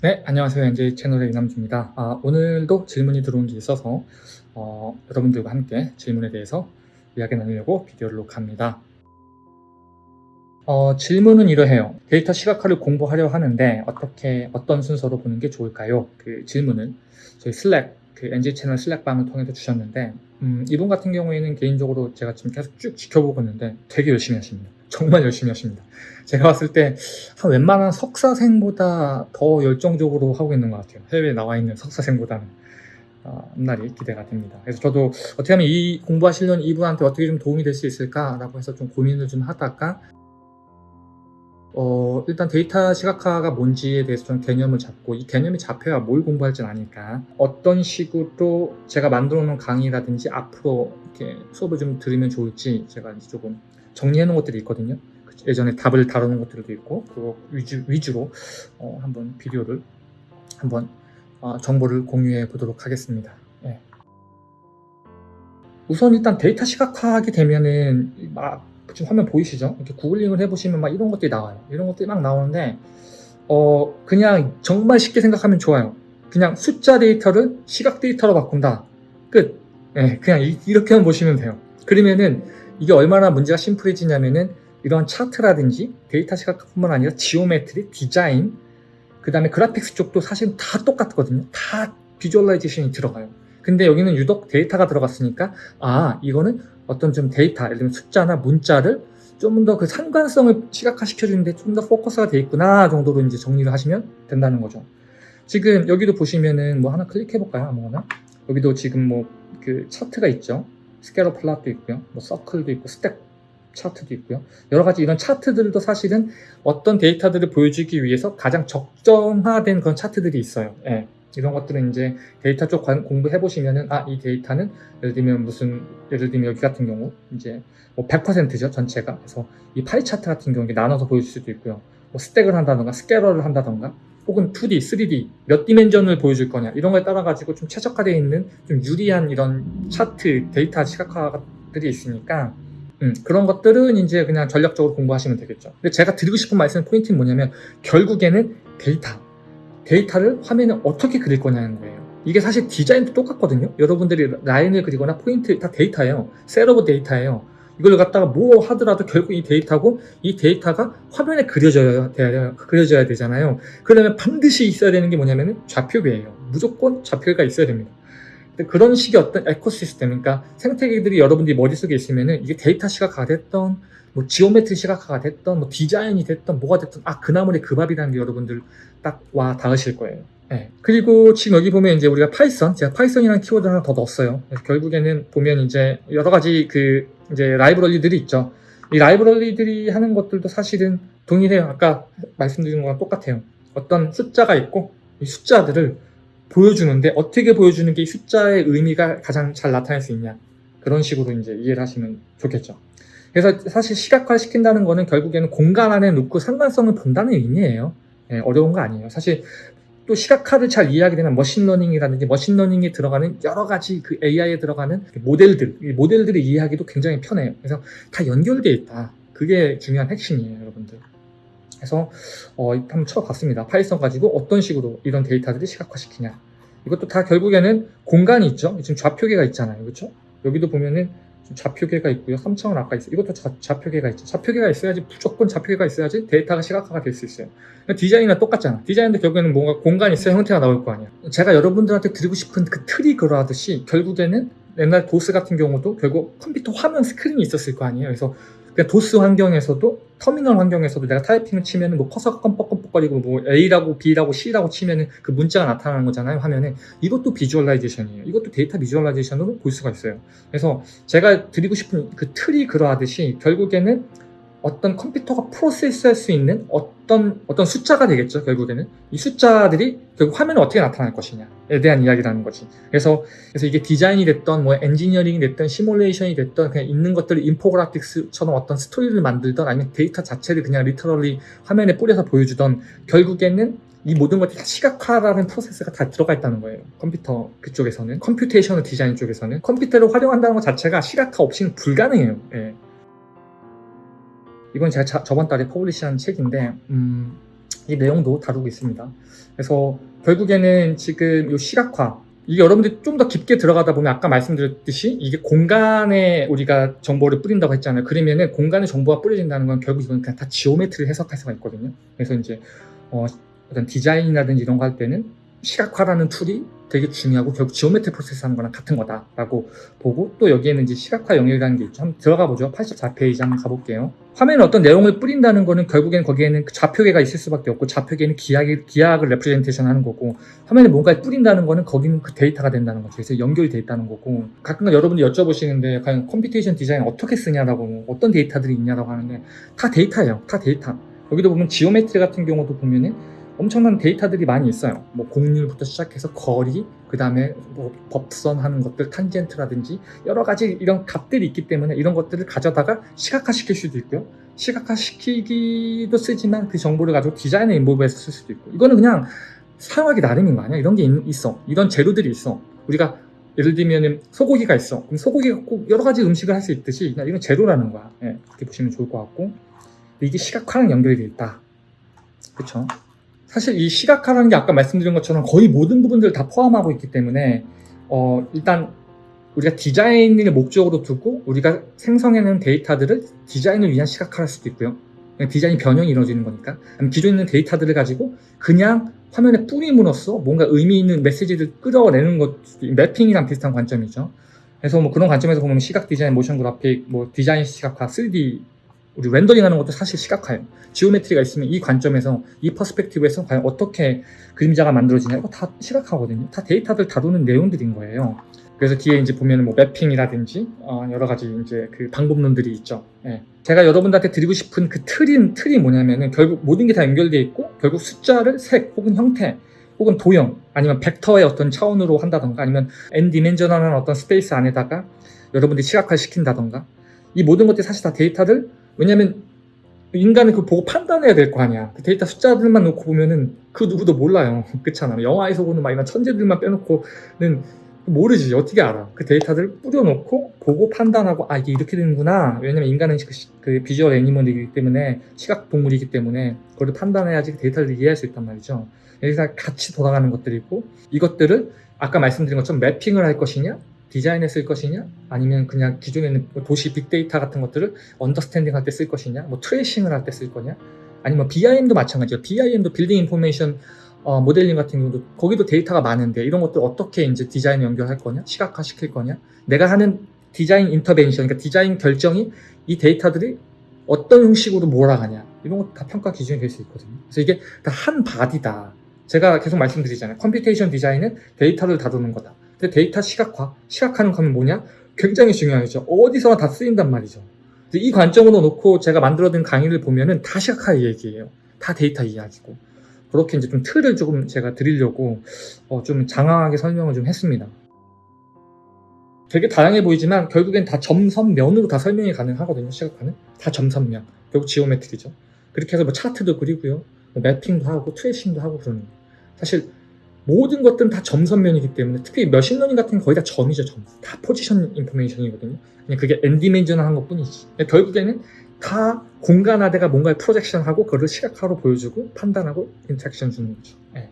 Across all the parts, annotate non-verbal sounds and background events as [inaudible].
네, 안녕하세요. NJ 채널의 이남주입니다. 아, 오늘도 질문이 들어온 게 있어서 어, 여러분들과 함께 질문에 대해서 이야기 나누려고 비디오를 녹화합니다. 어, 질문은 이러해요. 데이터 시각화를 공부하려 하는데 어떻게 어떤 순서로 보는 게 좋을까요? 그 질문을 저희 슬랙 그 NJ 채널 슬랙방을 통해서 주셨는데 음, 이분 같은 경우에는 개인적으로 제가 지금 계속 쭉 지켜보고 있는데 되게 열심히 하십니다. 정말 열심히 하십니다. 제가 봤을 때 한 웬만한 석사생보다 더 열정적으로 하고 있는 것 같아요. 해외에 나와 있는 석사생보다는. 어, 앞날이 기대가 됩니다. 그래서 저도 어떻게 하면 이 공부하시려는 이분한테 어떻게 좀 도움이 될 수 있을까라고 해서 좀 고민을 좀 하다가 어, 일단 데이터 시각화가 뭔지에 대해서 좀 개념을 잡고 이 개념이 잡혀야 뭘 공부할지는 아니까 어떤 식으로 제가 만들어 놓은 강의라든지 앞으로 이렇게 수업을 좀 들으면 좋을지 제가 이제 조금 정리해 놓은 것들이 있거든요. 예전에 답을 다루는 것들도 있고 그거 위주, 위주로 어, 한번 비디오를 한번 어, 정보를 공유해 보도록 하겠습니다. 예. 우선 일단 데이터 시각화하게 되면은 막 지금 화면 보이시죠? 이렇게 구글링을 해보시면 막 이런 것들이 나와요. 이런 것들이 막 나오는데 어 그냥 정말 쉽게 생각하면 좋아요. 그냥 숫자 데이터를 시각 데이터로 바꾼다. 끝. 예, 그냥 이, 이렇게만 보시면 돼요. 그러면은 이게 얼마나 문제가 심플해지냐면은 이런 차트라든지 데이터 시각뿐만 아니라 geometry, 디자인, 그 다음에 graphics 쪽도 사실 다 똑같거든요. 다 visualization이 들어가요. 근데 여기는 유독 데이터가 들어갔으니까 아 이거는 어떤 좀 데이터, 예를 들면 숫자나 문자를 좀 더 그 상관성을 시각화시켜 주는데 좀 더 포커스가 돼 있구나 정도로 이제 정리를 하시면 된다는 거죠. 지금 여기도 보시면은 뭐 하나 클릭해 볼까요? 아무거나 여기도 지금 뭐 그 차트가 있죠. scatter plot도 있고요. 뭐 서클도 있고 stack 차트도 있고요. 여러 가지 이런 차트들도 사실은 어떤 데이터들을 보여주기 위해서 가장 적정화된 그런 차트들이 있어요. 예. 이런 것들은 이제 데이터 쪽 공부해 보시면은 아 이 데이터는 예를 들면 무슨 예를 들면 여기 같은 경우 이제 뭐 100%죠 전체가 그래서 이 파이 차트 같은 경우에 나눠서 보여줄 수도 있고요. 뭐 stack을 한다던가 scatter를 한다던가 혹은 2D, 3D 몇 dimension을 보여줄 거냐 이런 거에 따라 가지고 좀 최적화되어 있는 좀 유리한 이런 차트 데이터 시각화들이 있으니까 음, 그런 것들은 이제 그냥 전략적으로 공부하시면 되겠죠. 근데 제가 드리고 싶은 말씀 포인트는 뭐냐면 결국에는 데이터 데이터를 화면에 어떻게 그릴 거냐는 거예요. 이게 사실 디자인도 똑같거든요. 여러분들이 라인을 그리거나 포인트 다 데이터예요. set of data예요. 이걸 갖다가 뭐 하더라도 결국 이 데이터고 이 데이터가 화면에 그려져야, 돼야, 그려져야 되잖아요. 그러면 반드시 있어야 되는 게 뭐냐면 좌표계예요. 무조건 좌표가 있어야 됩니다. 그런 식의 어떤 ecosystem, 그러니까 생태계들이 여러분들이 머릿속에 있으면은 이게 데이터 시각화가 됐던, 뭐 geometry 시각화가 됐던, 뭐 디자인이 됐던, 뭐가 됐던, 아, 그 나물의 그 밥이라는 게 여러분들 딱 와 닿으실 거예요. 네. 그리고 지금 여기 보면 이제 우리가 Python, 제가 Python이라는 키워드 하나 더 넣었어요. 결국에는 보면 이제 여러 가지 그 이제 라이브러리들이 있죠. 이 라이브러리들이 하는 것들도 사실은 동일해요. 아까 말씀드린 거랑 똑같아요. 어떤 숫자가 있고 이 숫자들을 보여주는데 어떻게 보여주는 게 숫자의 의미가 가장 잘 나타낼 수 있냐 그런 식으로 이제 이해를 하시면 좋겠죠. 그래서 사실 시각화 시킨다는 거는 결국에는 공간 안에 놓고 상관성을 본다는 의미예요. 네, 어려운 거 아니에요. 사실 또 시각화를 잘 이해하게 되면 머신러닝이라든지 머신러닝에 들어가는 여러 가지 그 AI에 들어가는 모델들, 모델들을 이해하기도 굉장히 편해요. 그래서 다 연결되어 있다. 그게 중요한 핵심이에요, 여러분들. 그래서 어, 한번 쳐봤습니다. Python 가지고 어떤 식으로 이런 데이터들을 시각화시키냐. 이것도 다 결국에는 공간이 있죠. 지금 좌표계가 있잖아요. 그렇죠? 여기도 보면은 좌표계가 있고요. 3차원 아까 있어요. 이것도 좌, 좌표계가 있죠. 좌표계가 있어야지 무조건 좌표계가 있어야지 데이터가 시각화가 될 수 있어요. 디자인이랑 똑같잖아. 디자인도 결국에는 뭔가 공간이 있어야 형태가 나올 거 아니야. 제가 여러분들한테 드리고 싶은 그 틀이 그러하듯이 결국에는 옛날 도스 같은 경우도 결국 컴퓨터 화면 스크린이 있었을 거 아니에요. 그래서 도스 환경에서도 터미널 환경에서도 내가 타이핑을 치면은 뭐 커서가 껌뻑껌뻑거리고 뭐 A라고 B라고 C라고 치면은 그 문자가 나타나는 거잖아요 화면에. 이것도 visualization이에요. 이것도 data visualization으로 볼 수가 있어요. 그래서 제가 드리고 싶은 그 틀이 그러하듯이 결국에는 어떤 컴퓨터가 process할 수 있는 어떤 어떤 숫자가 되겠죠 결국에는 이 숫자들이 결국 화면에 어떻게 나타날 것이냐에 대한 이야기라는 거지 그래서 그래서 이게 디자인이 됐던 뭐 엔지니어링이 됐던 시뮬레이션이 됐던 그냥 있는 것들을 infographics처럼 어떤 스토리를 만들던 아니면 데이터 자체를 그냥 literally 화면에 뿌려서 보여주던 결국에는 이 모든 것들이 다 시각화라는 프로세스가 다 들어가 있다는 거예요. 컴퓨터 그쪽에서는 computational design 쪽에서는 컴퓨터를 활용한다는 것 자체가 시각화 없이는 불가능해요. 예. 이건 제가 자, 저번 달에 publish한 책인데 음, 이 내용도 다루고 있습니다. 그래서 결국에는 지금 이 시각화 이게 여러분들이 좀 더 깊게 들어가다 보면 아까 말씀드렸듯이 이게 공간에 우리가 정보를 뿌린다고 했잖아요. 그러면은 공간에 정보가 뿌려진다는 건 결국 이건 그냥 다 geometry를 해석할 수가 있거든요. 그래서 이제 어, 어떤 디자인이라든지 이런 거 할 때는 시각화라는 툴이 되게 중요하고 결국 geometry process 하는 거랑 같은 거다라고 보고 또 여기에는 이제 시각화 영역이라는 게 있죠. 한번 들어가 보죠. 84페이지 한번 가볼게요. 화면에 어떤 내용을 뿌린다는 거는 결국엔 거기에는 그 좌표계가 있을 수밖에 없고 좌표계는 기하기, 기하학을 representation 하는 거고 화면에 뭔가를 뿌린다는 거는 거기는 그 데이터가 된다는 거죠. 그래서 연결이 돼 있다는 거고 가끔 여러분들이 여쭤보시는데 과연 computation design 어떻게 쓰냐라고 어떤 데이터들이 있냐라고 하는데 다 데이터예요. 다 데이터. 여기도 보면 geometry 같은 경우도 보면은 엄청난 데이터들이 많이 있어요. 뭐 곡률부터 시작해서 거리, 그 다음에 뭐 법선 하는 것들, 탄젠트라든지 여러 가지 이런 값들이 있기 때문에 이런 것들을 가져다가 시각화 시킬 수도 있고요. 시각화 시키기도 쓰지만 그 정보를 가지고 디자인에 involve해서 쓸 수도 있고 이거는 그냥 사용하기 나름인 거 아니야? 이런 게 있- 있어. 이런 재료들이 있어. 우리가 예를 들면 소고기가 있어. 그럼 소고기가 꼭 여러 가지 음식을 할 수 있듯이 그냥 이건 재료라는 거야. 예, 그렇게 보시면 좋을 것 같고 이게 시각화랑 연결이 돼 있다. 그렇죠? 사실 이 시각화라는 게 아까 말씀드린 것처럼 거의 모든 부분들을 다 포함하고 있기 때문에 어, 일단 우리가 디자인을 목적으로 두고 우리가 생성해내는 데이터들을 디자인을 위한 시각화할 수도 있고요. 디자인 변형이 이루어지는 거니까. 기존에 있는 데이터들을 가지고 그냥 화면에 뿌림으로써 뭔가 의미 있는 메시지를 끌어내는 것, 매핑이랑 비슷한 관점이죠. 그래서 뭐 그런 관점에서 보면 시각 디자인, 모션 그래픽, 뭐 디자인 시각화, 3D 우리 렌더링 하는 것도 사실 시각화예요. geometry가 있으면 이 관점에서 이 perspective에서 과연 어떻게 그림자가 만들어지냐 이거 다 시각화거든요. 다 데이터들 다루는 내용들인 거예요. 그래서 뒤에 이제 보면 뭐 매핑이라든지 어, 여러 가지 이제 그 방법론들이 있죠. 예. 제가 여러분들한테 드리고 싶은 그 틀인 틀이 뭐냐면은 결국 모든 게 다 연결돼 있고 결국 숫자를 색 혹은 형태 혹은 도형 아니면 벡터의 어떤 차원으로 한다던가 아니면 n 디멘저널한 어떤 space 안에다가 여러분들이 시각화 시킨다던가 이 모든 것들이 사실 다 데이터를 왜냐면 인간은 그 보고 판단해야 될 거 아니야. 그 데이터 숫자들만 놓고 보면은 그 누구도 몰라요. [laughs] 그렇잖아. 영화에서 보는 막 이런 천재들만 빼놓고는 모르지. 어떻게 알아? 그 데이터들 뿌려놓고 보고 판단하고 아 이게 이렇게 되는구나. 왜냐면 인간은 그, 시- 그 visual animal이기 때문에 시각 동물이기 때문에 그걸 판단해야지 그 데이터를 이해할 수 있단 말이죠. 여기서 같이 돌아가는 것들이고 이것들을 아까 말씀드린 것처럼 매핑을 할 것이냐 디자인에 쓸 것이냐? 아니면 그냥 기존에 있는 뭐 도시 빅데이터 같은 것들을 understanding 할 때 쓸 것이냐? 뭐 tracing을 할 때 쓸 거냐? 아니면 BIM도 마찬가지예요. BIM도 building information 어, 모델링 같은 경우도 거기도 데이터가 많은데 이런 것들 어떻게 이제 디자인에 연결할 거냐? 시각화 시킬 거냐? 내가 하는 디자인 intervention 그러니까 디자인 결정이 이 데이터들이 어떤 형식으로 몰아가냐? 이런 것도 다 평가 기준이 될 수 있거든요. 그래서 이게 다 한 body다. 제가 계속 말씀드리잖아요. computation design은 데이터를 다루는 거다 근데 데이터 시각화, 시각하는 거는 뭐냐? 굉장히 중요하죠. 어디서나 다 쓰인단 말이죠. 이 관점으로 놓고 제가 만들어둔 강의를 보면은 다 시각화 얘기예요. 다 데이터 이야기고. 그렇게 이제 좀 틀을 조금 제가 드리려고 어, 좀 장황하게 설명을 좀 했습니다. 되게 다양해 보이지만 결국엔 다 점선면으로 다 설명이 가능하거든요. 시각화는 다 점선면. 결국 geometry죠. 그렇게 해서 뭐 차트도 그리고요. 뭐 매핑도 하고 tracing도 하고 그러는 거예요. 사실 모든 것들은 다 점선면이기 때문에 특히 머신러닝 같은 건 거의 다 점이죠 점. 다 position information이거든요. 그냥 그게 n dimension한 것 뿐이지. 결국에는 다 공간에다가 뭔가를 projection하고 그걸 시각화로 보여주고 판단하고 interaction 주는 거죠. 예.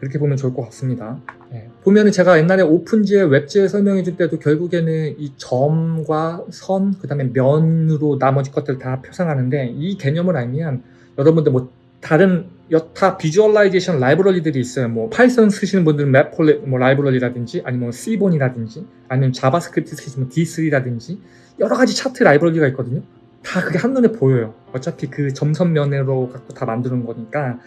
그렇게 보면 좋을 것 같습니다. 예. 보면은 제가 옛날에 OpenGL, WebGL 설명해 줄 때도 결국에는 이 점과 선, 그 다음에 면으로 나머지 것들 다 표상하는데 이 개념을 알면 여러분들 뭐 다른 여타 visualization 라이브러리들이 있어요. 뭐 파이썬 쓰시는 분들은 Matplot 뭐 라이브러리라든지 아니면 Seaborn이라든지 아니면 자바스크립트 쓰시면 D3라든지 여러 가지 차트 라이브러리가 있거든요. 다 그게 한눈에 보여요. 어차피 그 점선 면으로 갖고 다 만드는 거니까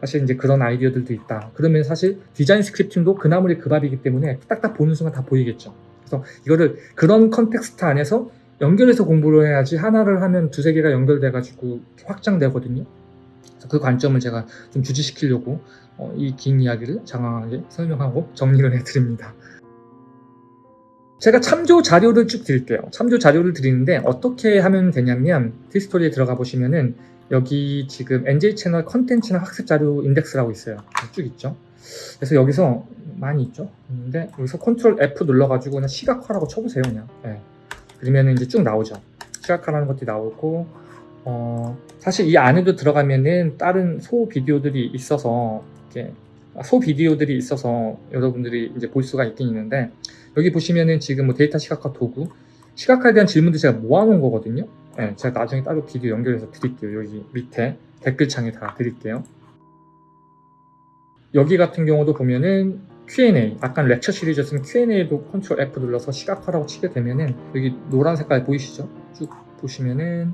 사실 이제 그런 아이디어들도 있다. 그러면 사실 design scripting도 그 나물이 그 밥이기 때문에 딱딱 보는 순간 다 보이겠죠. 그래서 이거를 그런 context 안에서 연결해서 공부를 해야지 하나를 하면 두세 개가 연결돼가지고 확장되거든요. 그 관점을 제가 좀 주지시키려고 어, 이 긴 이야기를 장황하게 설명하고 정리를 해드립니다. 제가 참조 자료를 쭉 드릴게요. 참조 자료를 드리는데 어떻게 하면 되냐면 티스토리에 들어가 보시면은 여기 지금 NJ 채널 컨텐츠나 학습 자료 인덱스라고 있어요. 쭉 있죠. 그래서 여기서 많이 있죠. 근데 여기서 Control F 눌러가지고 그냥 시각화라고 쳐보세요. 그냥. 예. 그러면 이제 쭉 나오죠. 시각화라는 것들이 나오고 어, 사실 이 안에도 들어가면은 다른 소 비디오들이 있어서 이렇게 소 비디오들이 있어서 여러분들이 이제 볼 수가 있긴 있는데 여기 보시면은 지금 뭐 데이터 시각화 도구 시각화에 대한 질문들 제가 모아놓은 거거든요. 네, 제가 나중에 따로 비디오 연결해서 드릴게요. 여기 밑에 댓글창에 다 드릴게요. 여기 같은 경우도 보면은 Q&A, 아까 lecture 시리즈였으면 Q&A도 Control F 눌러서 시각화라고 치게 되면은 여기 노란 색깔 보이시죠? 쭉 보시면은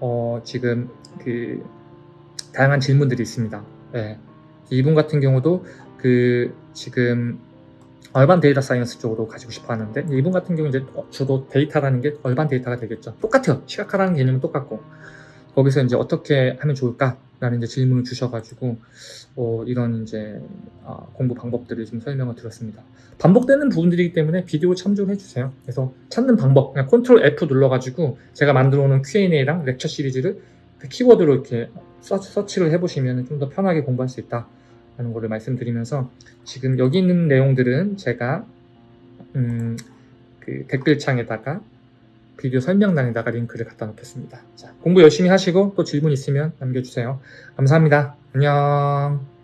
어, 지금 그 다양한 질문들이 있습니다. 네. 이분 같은 경우도 그 지금 urban data science 쪽으로 가지고 싶어 하는데 이분 같은 경우 이제 주로 데이터라는 게 urban data가 되겠죠. 똑같아요. 시각화라는 개념은 똑같고 거기서 이제 어떻게 하면 좋을까 라는 이제 질문을 주셔가지고 어, 이런 이제 아, 공부 방법들을 좀 설명을 드렸습니다. 반복되는 부분들이기 때문에 비디오 참조를 해주세요. 그래서 찾는 방법 그냥 Control F 눌러가지고 제가 만들어 놓은 Q&A랑 lecture 시리즈를 그 키워드로 이렇게 서치, 서치를 해보시면 좀 더 편하게 공부할 수 있다. 라는 거를 말씀드리면서 지금 여기 있는 내용들은 제가 음, 그 댓글창에다가 비디오 설명란에다가 링크를 갖다 놓겠습니다. 자, 공부 열심히 하시고 또 질문 있으면 남겨주세요. 감사합니다. 안녕.